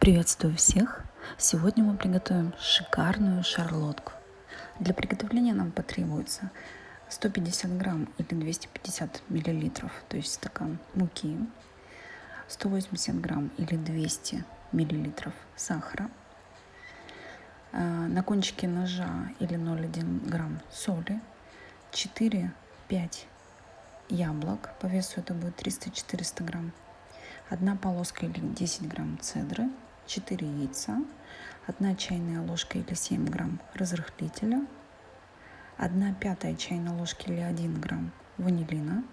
Приветствую всех! Сегодня мы приготовим шикарную шарлотку. Для приготовления нам потребуется 150 грамм или 250 миллилитров, то есть стакан муки, 180 грамм или 200 миллилитров сахара, а, на кончике ножа или 0,1 грамм соли, 4-5 яблок, по весу это будет 300-400 грамм, одна полоска или 10 грамм цедры, 4 яйца, 1 чайная ложка или 7 грамм разрыхлителя, 1 пятая чайной ложки или 1 грамм ванилина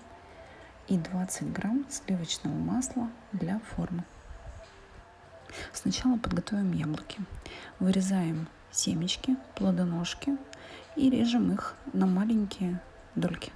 и 20 грамм сливочного масла для формы. Сначала подготовим яблоки. Вырезаем семечки, плодоножки и режем их на маленькие дольки.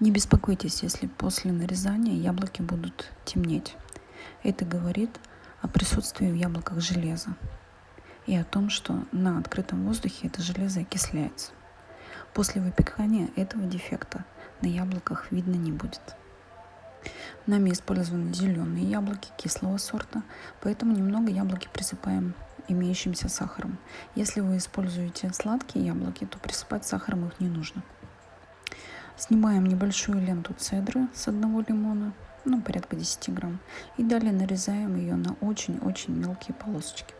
Не беспокойтесь, если после нарезания яблоки будут темнеть. Это говорит о присутствии в яблоках железа и о том, что на открытом воздухе это железо окисляется. После выпекания этого дефекта на яблоках видно не будет. Нами использованы зеленые яблоки кислого сорта, поэтому немного яблоки присыпаем имеющимся сахаром. Если вы используете сладкие яблоки, то присыпать сахаром их не нужно. Снимаем небольшую ленту цедры с одного лимона, ну порядка 10 грамм, и далее нарезаем ее на очень-очень мелкие полосочки.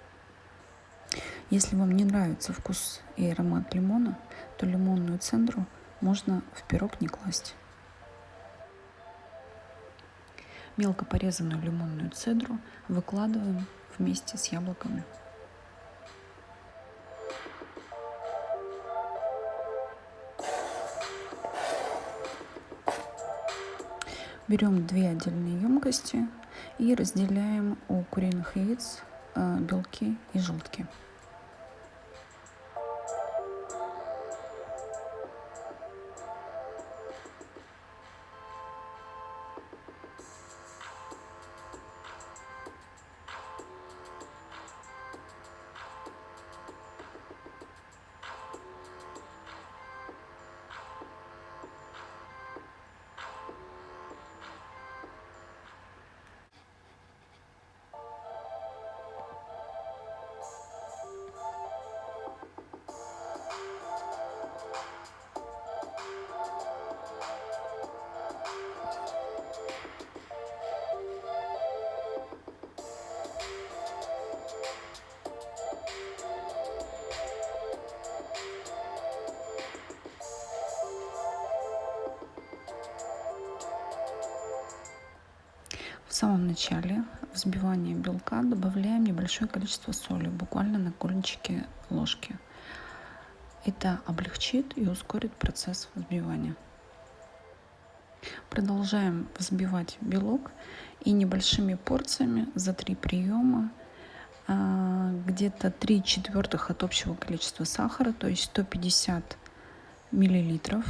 Если вам не нравится вкус и аромат лимона, то лимонную цедру можно в пирог не класть. Мелко порезанную лимонную цедру выкладываем вместе с яблоками. Берем две отдельные емкости и разделяем у куриных яиц э, белки и желтки. В самом начале взбивания белка добавляем небольшое количество соли, буквально на кончике ложки. Это облегчит и ускорит процесс взбивания. Продолжаем взбивать белок и небольшими порциями за три приема а, где-то 3 четвертых от общего количества сахара, то есть 150 миллилитров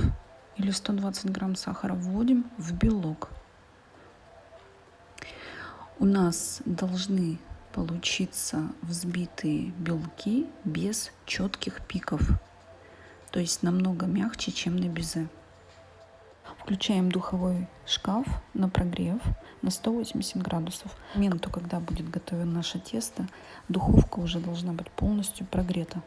или 120 грамм сахара вводим в белок у нас должны получиться взбитые белки без четких пиков, то есть намного мягче, чем на безе. Включаем духовой шкаф на прогрев на 180 градусов. К моменту, когда будет готовено наше тесто, духовка уже должна быть полностью прогрета.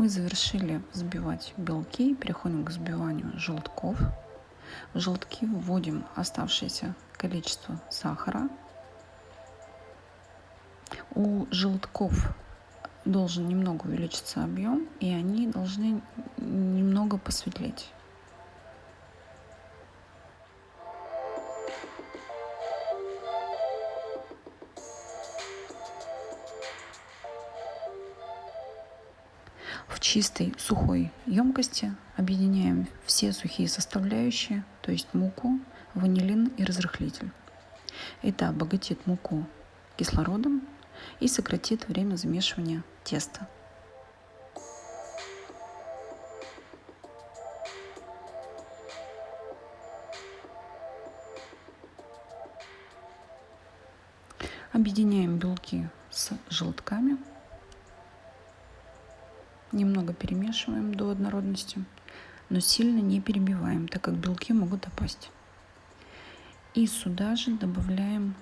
Мы завершили взбивать белки, переходим к взбиванию желтков. В желтки вводим оставшееся количество сахара. У желтков должен немного увеличиться объем, и они должны немного посветлеть. Чистой сухой емкости объединяем все сухие составляющие, то есть муку, ванилин и разрыхлитель. Это обогатит муку кислородом и сократит время замешивания теста. Объединяем белки с желтками. Немного перемешиваем до однородности, но сильно не перебиваем, так как белки могут опасть. И сюда же добавляем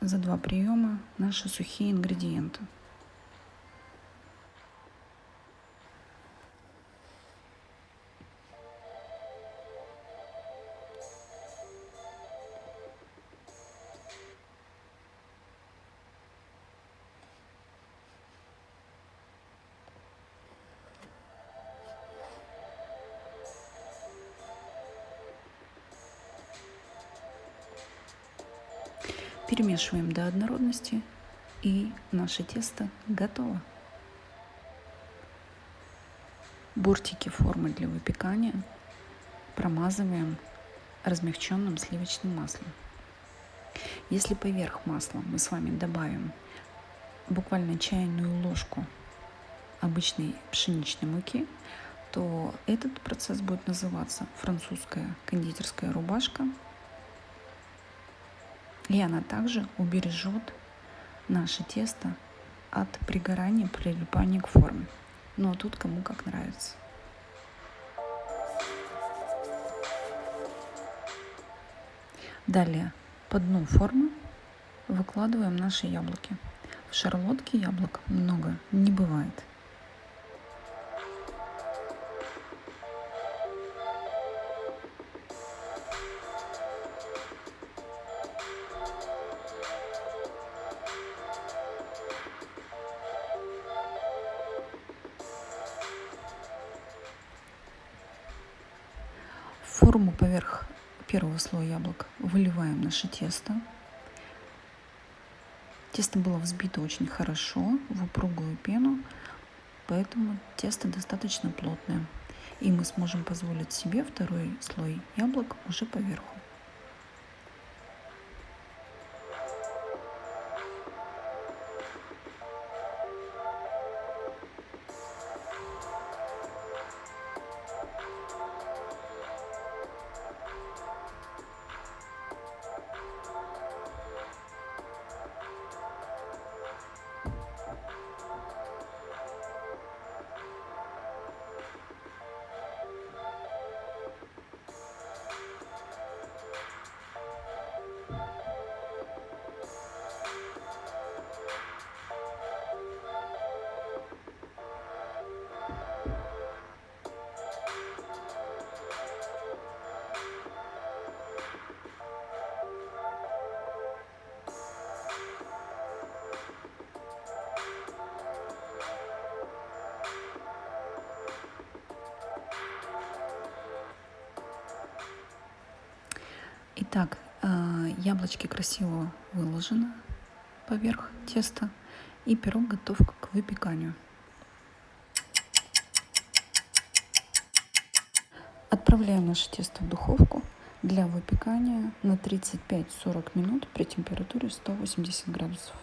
за два приема наши сухие ингредиенты. Перемешиваем до однородности и наше тесто готово. Бортики формы для выпекания промазываем размягченным сливочным маслом. Если поверх масла мы с вами добавим буквально чайную ложку обычной пшеничной муки, то этот процесс будет называться французская кондитерская рубашка и она также убережет наше тесто от пригорания, прилипания к форме. Но тут кому как нравится. Далее по дну формы выкладываем наши яблоки. В шарлотке яблок много не бывает. Форму поверх первого слоя яблок выливаем наше тесто. Тесто было взбито очень хорошо в упругую пену, поэтому тесто достаточно плотное. И мы сможем позволить себе второй слой яблок уже поверху. Итак, э, яблочки красиво выложены поверх теста и пирог готов к выпеканию. Отправляем наше тесто в духовку для выпекания на 35-40 минут при температуре 180 градусов.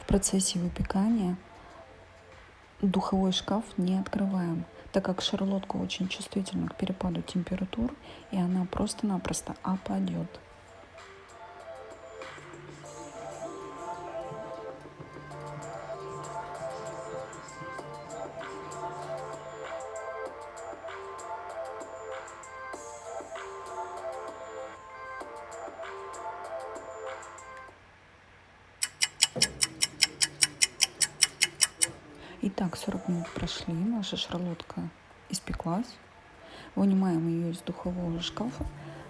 В процессе выпекания духовой шкаф не открываем – так как шарлотка очень чувствительна к перепаду температур, и она просто-напросто опадет. Итак, 40 минут прошли, наша шарлотка испеклась. Вынимаем ее из духового шкафа,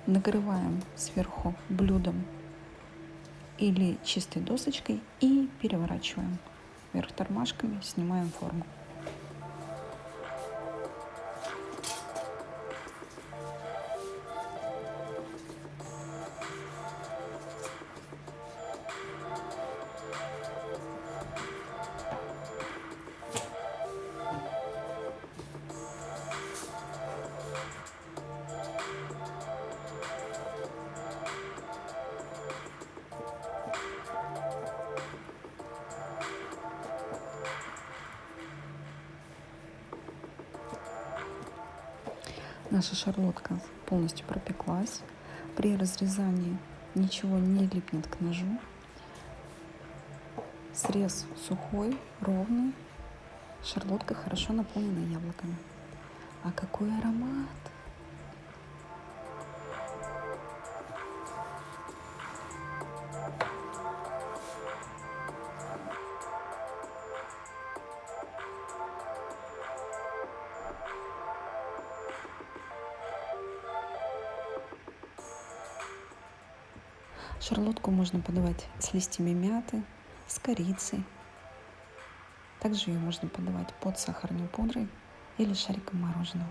накрываем сверху блюдом или чистой досочкой и переворачиваем вверх тормашками, снимаем форму. Наша шарлотка полностью пропеклась. При разрезании ничего не липнет к ножу. Срез сухой, ровный. Шарлотка хорошо наполнена яблоками. А какой аромат! Шарлотку можно подавать с листьями мяты, с корицей. Также ее можно подавать под сахарной пудрой или шариком мороженого.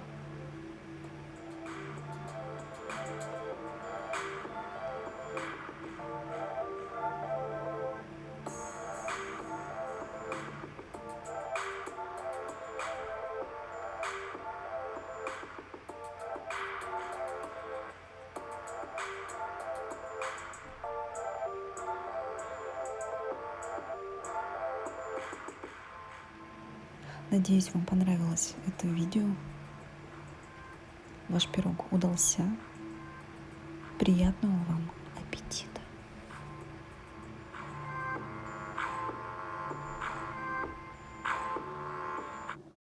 Надеюсь, вам понравилось это видео. Ваш пирог удался. Приятного вам!